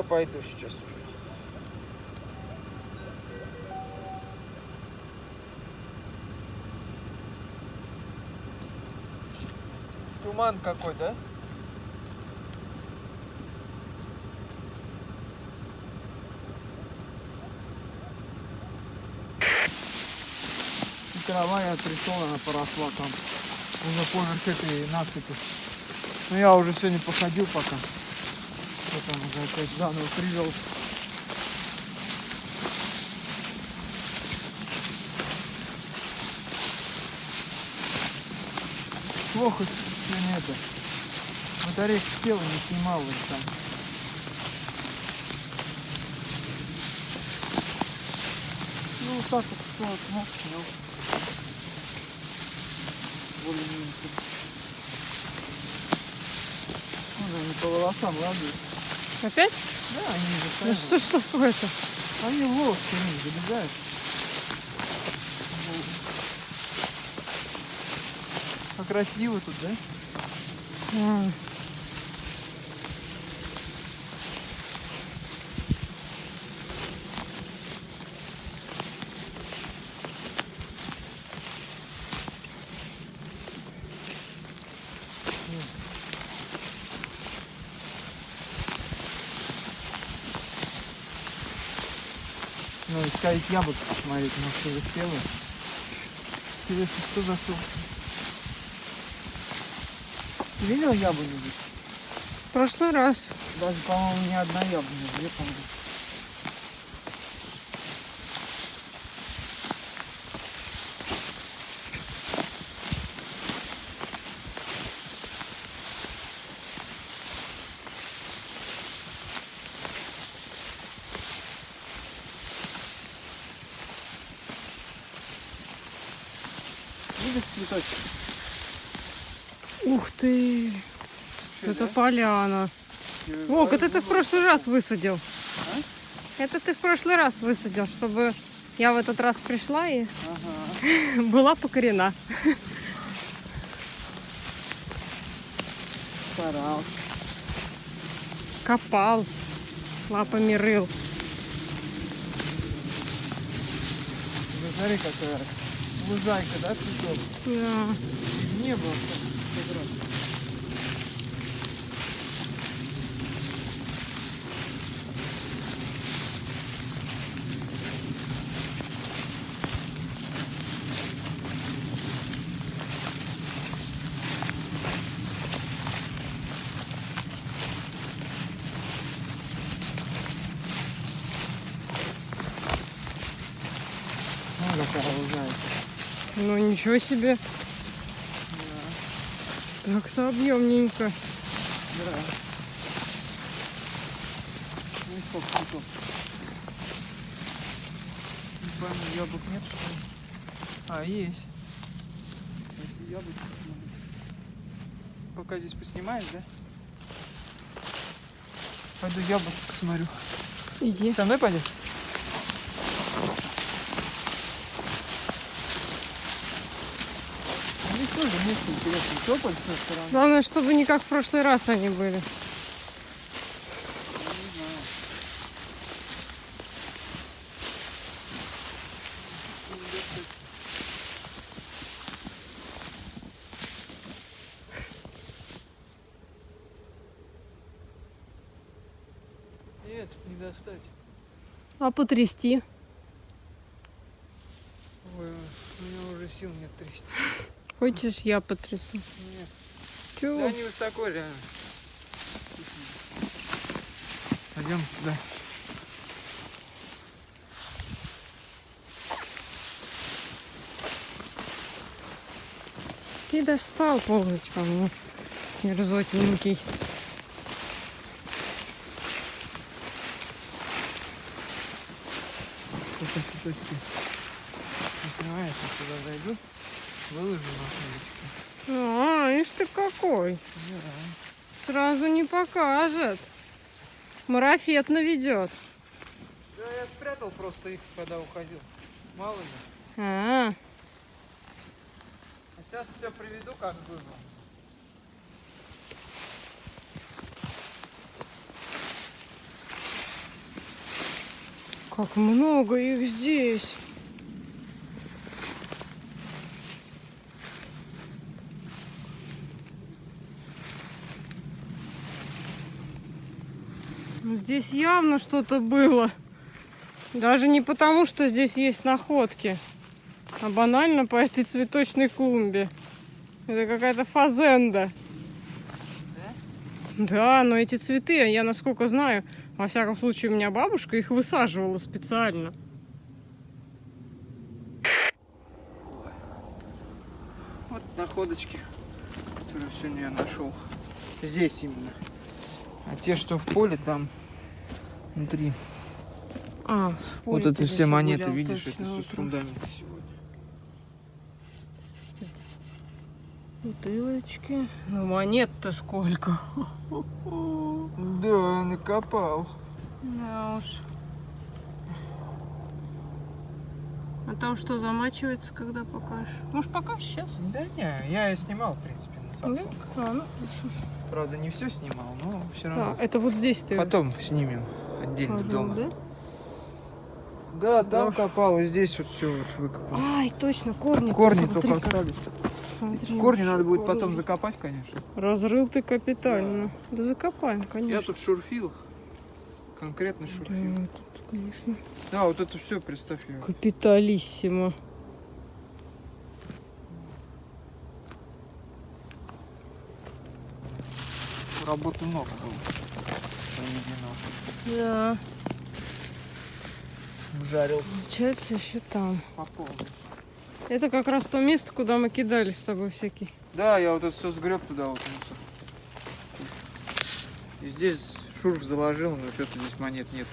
я пойду сейчас уже. Туман какой, да? Трава я пришел, она поросла там. Уже поверх этой насыпи. Но я уже сегодня походил пока. Потом уже опять заново привел. Плохо сегодня это. Батарейка села, не снимал их там. Ну вот так вот, что вот, ну, снял. Более-менее. Ну, они по волосам радуют. Опять? Да, они Ну не что ж такое-то? Они в волос не залезают. Как красиво тут, да? А, Искать яблоко посмотреть, может, что успела. Интересно, что за сок? Ты видел яблоню здесь? в прошлый раз. Даже, по-моему, ни одна яблоня, две, по-моему. Видишь цветочек? Ух ты! Чё, Это да? поляна. Вок, это ты в прошлый раз высадил. А? Это ты в прошлый раз высадил, чтобы я в этот раз пришла и Ага. была покорена. Старался. Копал, лапами рыл. Ну, смотри, какая лужайка, да, цветов? Да. Не было как раз. Ну, какая лужайка. Ну ничего себе. Так-то объемненько. Да. Ну и сколько цветов? Не яблок нет, что ли? А, есть. Яблоки. Пока здесь поснимаешь, да? Пойду яблоки посмотрю. Иди. Со мной пойдешь? Ну, Тополь стороны. Главное, чтобы не как в прошлый раз они были. Нет, не достать. А потрясти? Ой, у меня уже сил нет трясти. Хочешь, я потрясу? Нет. Чего? Да не высоко реально. Пойдем туда. Ты достал полночь ко мне, мерзотненький. Сколько цветочки. Не снимаешь, я сюда зайду. Выложу на. А, ишь ты какой. Да. Сразу не покажет. Марафет наведет. Да, я спрятал просто их, когда уходил. Мало ли. А, А сейчас все приведу, как было. Как много их здесь. Здесь явно что-то было. Даже не потому, что здесь есть находки, а банально по этой цветочной клумбе. Это какая-то фазенда. Да, но эти цветы, я насколько знаю, во всяком случае, у меня бабушка их высаживала специально. Вот находочки, которые сегодня я нашел. Здесь именно. А те, что в поле, там внутри. А, вот это все монеты, видишь, это все с фундамента сегодня. Бутылочки. Ну, монет-то сколько. Да, накопал. Да уж. А там что, замачивается, когда покажешь? Может, покажешь сейчас? Да не, я снимал, в принципе, на Да? Samsung. А, ну. Правда, не все снимал, но все А, равно. это вот здесь ты Потом снимем отдельно ходил, дома. да? Да, там Да. копал, и здесь вот все вот выкопал. Ай, точно, корни. Корни Смотри, только остались. смотри, Корни надо будет корни. потом закопать, конечно. Разрыл ты капитально. Да закопаем, конечно. Я тут шурфил. Конкретно Да, шурфил. тут, конечно, Да, вот это все, представь. я- капиталиссимо. Работы много было. Проведено. Да, Жарил получается еще там. по полной. Это как раз то место, куда мы кидали с тобой всякие. Да, я вот это все сгреб туда вот мусор. И здесь шурф заложил, но что-то здесь монет нет.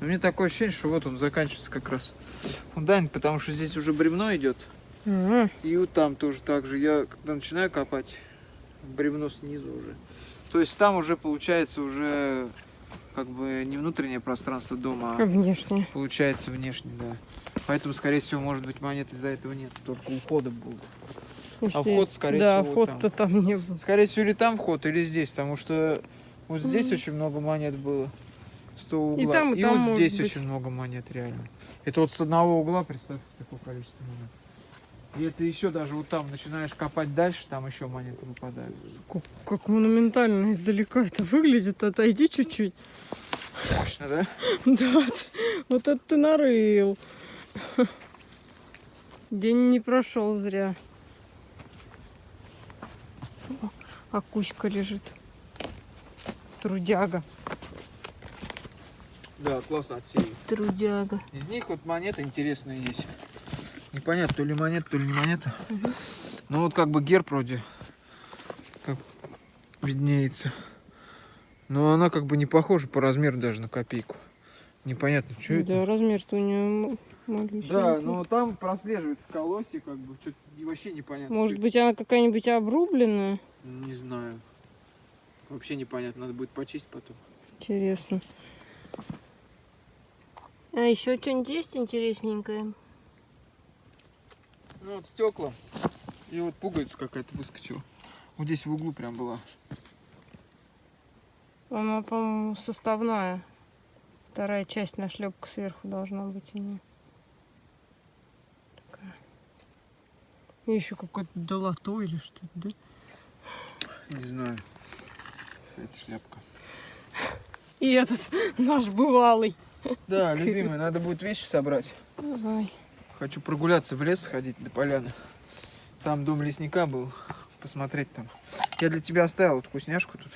Но мне такое ощущение, что вот он заканчивается как раз фундамент, потому что здесь уже бревно идет. Ага. И вот там тоже так же. Я когда начинаю копать, бревно снизу уже. То есть там уже получается уже как бы не внутреннее пространство дома, а внешне. получается внешне, да. Поэтому, скорее всего, может быть, монет из-за этого нет, только ухода будут. Если- вход, скорее да, всего, вот вход-то там. не был. Скорее всего, или там вход, или здесь, потому что вот здесь Мгм. очень много монет было. С того угла. там, и там вот может здесь быть. очень много монет, реально. Это вот с одного угла, представь, какое количество монет. И это еще даже вот там начинаешь копать дальше, там еще монеты выпадают. Как, как монументально издалека это выглядит. Отойди чуть-чуть. Мощно, да? Да, вот это ты нарыл. День не прошел зря. А кучка лежит. Трудяга. Да, классно отсеяли. Трудяга. Из них вот монеты интересные есть. Непонятно, то ли монета, то ли не монета. Мгм. Ну вот как бы герб вроде как виднеется. Но она как бы не похожа по размеру даже на копейку. Непонятно, что это. Да, размер-то у нее маленький. Да, но там прослеживается колосье, как бы, что-то вообще непонятно. Может быть, она какая-нибудь обрубленная? Не знаю. Вообще непонятно, надо будет почистить потом. Интересно. А еще что-нибудь есть интересненькое? Ну вот стекла. И вот пуговица какая-то выскочила. Вот здесь в углу прям была. Она, по-моему, составная. Вторая часть нашлепка сверху должна быть у нее. Такая. И еще какой-то долото или что-то, да? Не знаю. Это шляпка. И этот наш бывалый. Да, любимый, надо будет вещи собрать. Давай. Хочу прогуляться в лес, сходить до поляны. Там дом лесника был. Посмотреть там. Я для тебя оставил вот вкусняшку тут.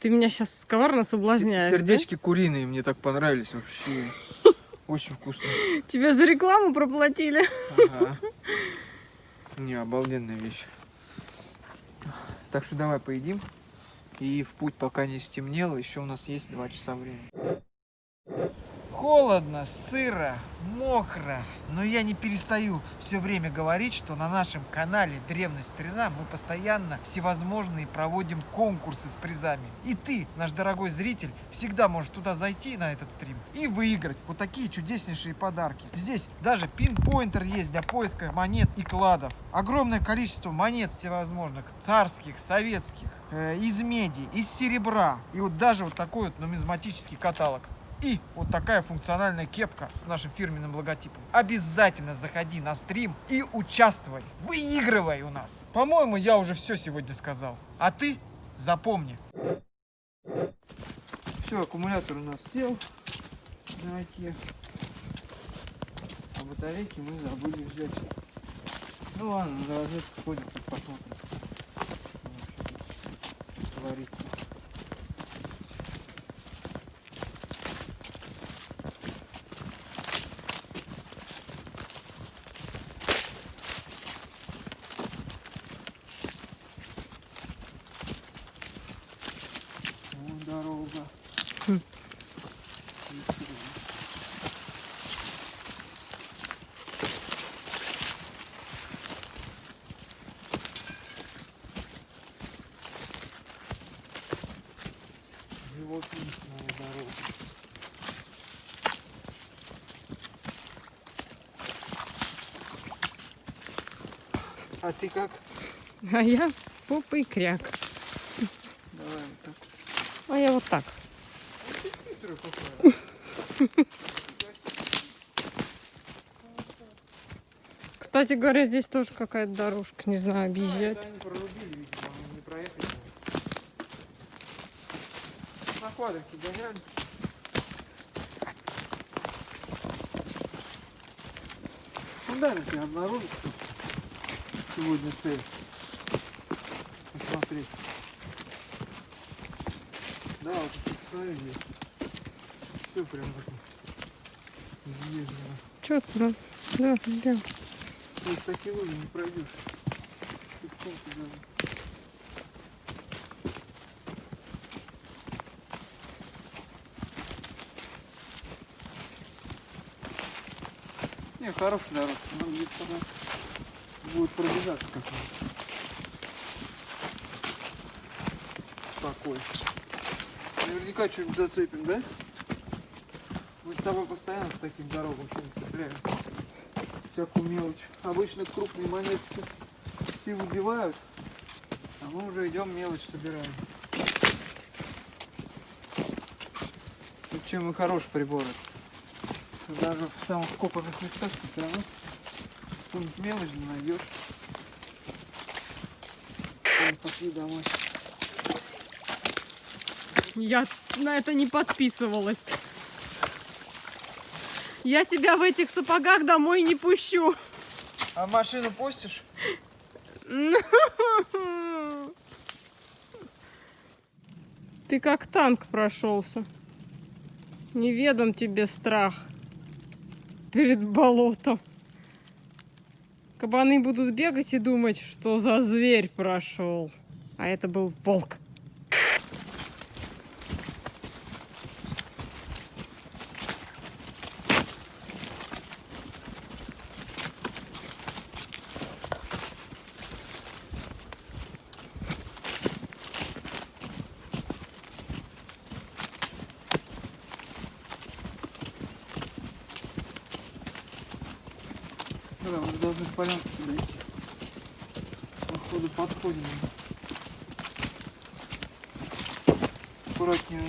Ты меня сейчас коварно соблазняешь, да? Сердечки куриные мне так понравились вообще. Очень вкусно. Тебе за рекламу проплатили. Ага. Не, обалденная вещь. Так что давай поедим. И в путь пока не стемнело. Еще у нас есть два часа времени. Холодно, сыро, мокро. Но я не перестаю все время говорить, что на нашем канале Древность Старина мы постоянно всевозможные проводим конкурсы с призами. И ты, наш дорогой зритель, всегда можешь туда зайти на этот стрим и выиграть вот такие чудеснейшие подарки. Здесь даже пинпоинтер есть для поиска монет и кладов. Огромное количество монет всевозможных, царских, советских, э, из меди, из серебра. И вот даже вот такой вот нумизматический каталог. И вот такая функциональная кепка с нашим фирменным логотипом. Обязательно заходи на стрим и участвуй. Выигрывай у нас. По-моему, я уже все сегодня сказал. А ты запомни. Все, аккумулятор у нас сел оке. А батарейки мы забыли взять. Ну ладно, за розетку ходим, посмотрим. Что Творится. Вон дорога. Хм. Ничего. Живописная дорога. А ты как? А я попа и кряк. Давай вот так. А я вот так. Кстати говоря, здесь тоже какая-то дорожка. Не знаю, объезжать. Они прорубили, видимо, не проехали. На квадрике гоняли. Ну дай мне обнаружить, что сегодня цель. Посмотреть. Да, вот тут посмотри здесь. Все прям такое. Изъезжено. Че да? Да, да. То есть такие лужи не пройдешь. Не, хорошая дорожка, но где тогда будет пробежаться как-нибудь. Спокойно. Наверняка что-нибудь зацепим, да? Мы с тобой постоянно по таким дорогам что-нибудь цепляем всякую мелочь. Обычно крупные монетки все выбивают, а мы уже идем мелочь собираем. И чем и хороший прибор. Даже в самых копанных местах все равно какую-нибудь мелочь не найдешь. Ладно, Пошли домой. Я на это не подписывалась. Я тебя в этих сапогах домой не пущу. А машину пустишь? Ты как танк прошелся. Неведом тебе страх перед болотом. Кабаны будут бегать и думать, что за зверь прошел. А это был волк. Да, мы должны к полянке сюда идти. Походу подходим. Аккуратнее.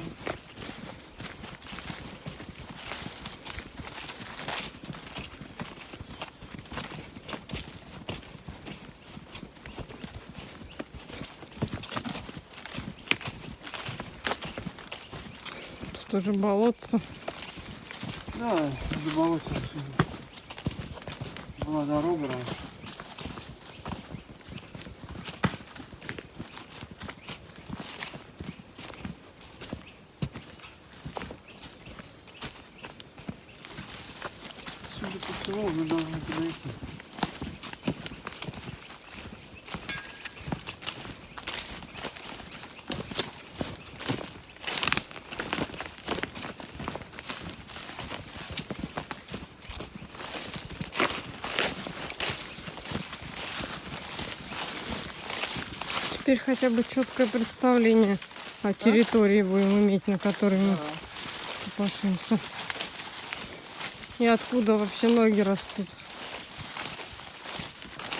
Тут тоже болотце. Да, заболотил Дорога раньше. Судя по всему, мы должны подойти. Теперь хотя бы четкое представление о территории будем иметь, на которой мы копошимся. И откуда вообще ноги растут.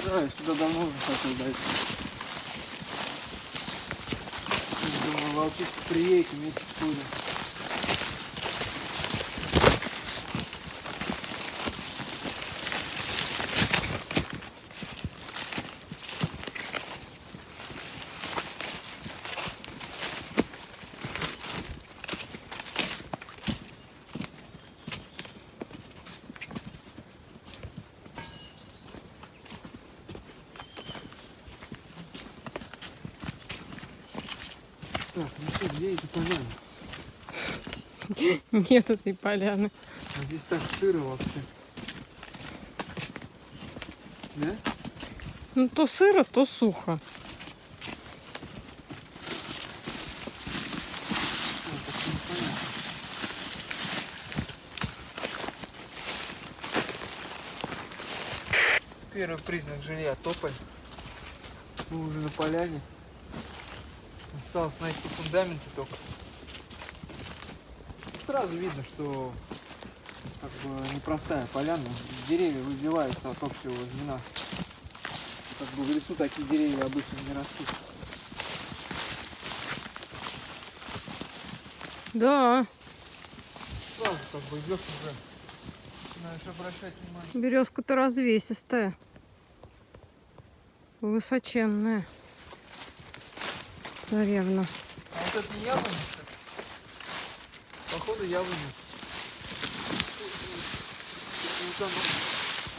Да, я сюда давно уже хотел дойти. Думаю, волчица приедет вместе с Кузей. Так, ну что, где эти поляны? Нет этой поляны. А здесь так сыро вообще. Да? Ну то сыро, то сухо. Первый признак жилья тополь. Мы уже на поляне. Осталось найти фундаменты только. Сразу видно, что как бы непростая поляна. Деревья выбиваются от общего звена. Как бы в лесу такие деревья обычно не растут. Да, Сразу как бы идешь уже. Начинаешь обращать внимание. березка-то развесистая. Высоченная. Царевна. А вот это яблоня? Походу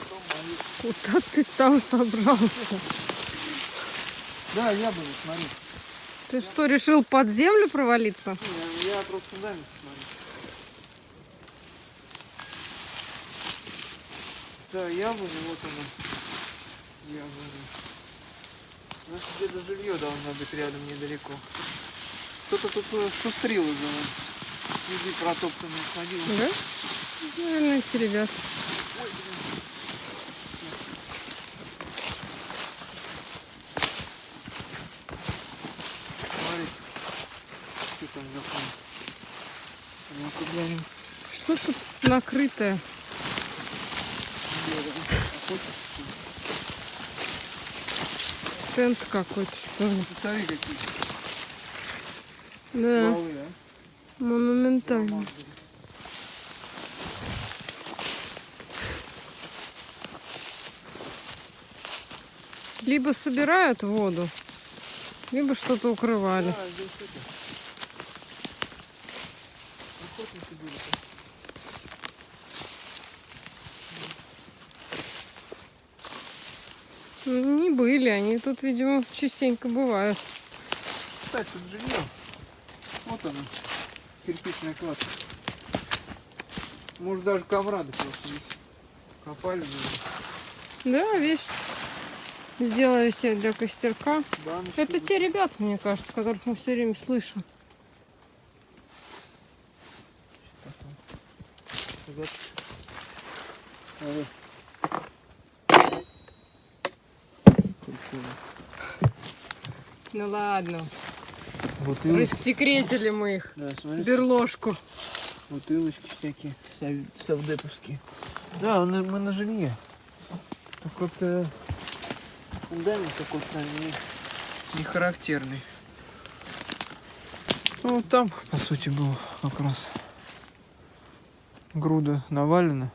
там мои. Куда ты там собрался? Да, яблоня, смотри. Ты что, решил под землю провалиться? Не, Я, я просто фундамент смотрю. Да, яблоня, вот она. Яблоня. Значит, где-то жилье должно быть рядом недалеко. Кто-то тут э, шустрил уже. вон. Следы протоптанные ходил. Да? Наверное, эти ребят. Ой, блин. Смотри, что там за фон. Ну-ка глянем. Что тут накрытое? Что? Тент какой-то, что ли? Посмотри, какие Да, стволы, а? Монументально. Либо собирают воду, либо что-то укрывали. Ну, Не были, они тут, видимо, частенько бывают. Кстати, жилье. Вот оно. Кирпичная кладка. Может даже комрады просто здесь копали. наверное. Да, видишь, сделали себе для костерка. Баночки Это те ребята, мне кажется, которых мы все время слышим. Ну ладно, Бутылочки. рассекретили мы их. Да, смотри, Берложку. бутылочки всякие совдеповские. Да, мы, на жилье. Как-то фундамент какой-то не, не характерный. Ну, вот там, по сути, был как раз груда навалена.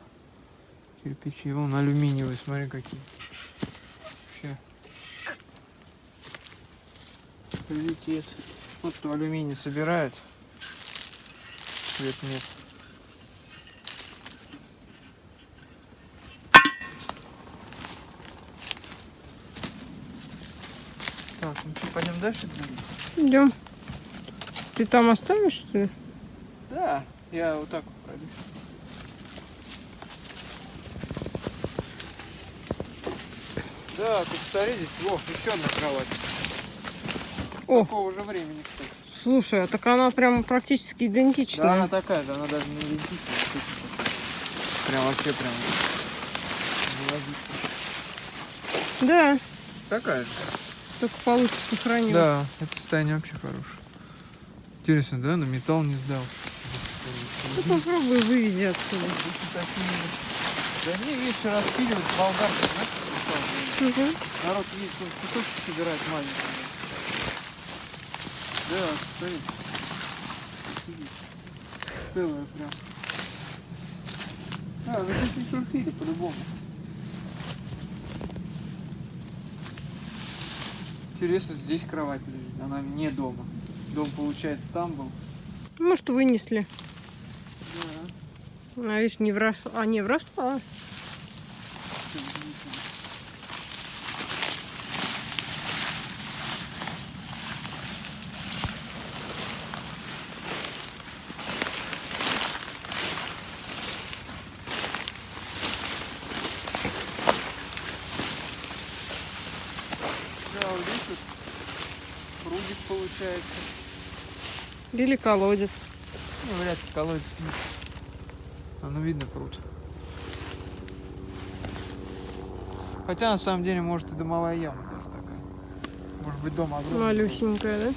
Кирпичи, вон алюминиевые, смотри какие. Вообще. Прилетит. Вот кто алюминий собирает. Цвет нет. Так, ну что, пойдем дальше? Идем. Ты там оставишь, что ли? Да, я вот так вот пройдусь. Да, тут смотри, здесь, во, еще одна кровать. О. Такого же времени, кстати. Слушай, а так она прям практически Да, идентичная. она такая же, она даже не идентичная. слушай. Прям вообще прям. Да. Такая же. Только получше сохранил. Да, это состояние вообще хорошее. Интересно, да? На металл не сдал. Ну, попробуй выведи отсюда. Да не, видишь, распиливают болгарку, знаешь, Мгм. Народ он кусочки собирать маленькие. Да. Видишь? Целая прям. А, ну здесь не шурфили по-любому. Интересно, здесь кровать лежит, она не дома. Дом, получается, там был. Может, вынесли. Да. А видишь, не вросла. А, не вросла. Получается. Или колодец. Ну, вряд ли колодец нет. А ну видно пруд. Хотя на самом деле может и домовая яма даже такая. Может быть дом огромный. Малюсенькая, да?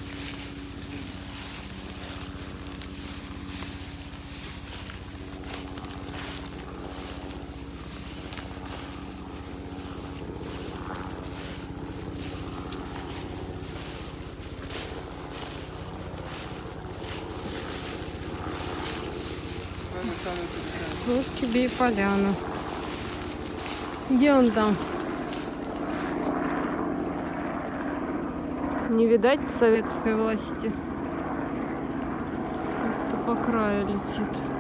Вот тебе и поляна. Где он там? Не видать советской власти. Как-то по краю летит.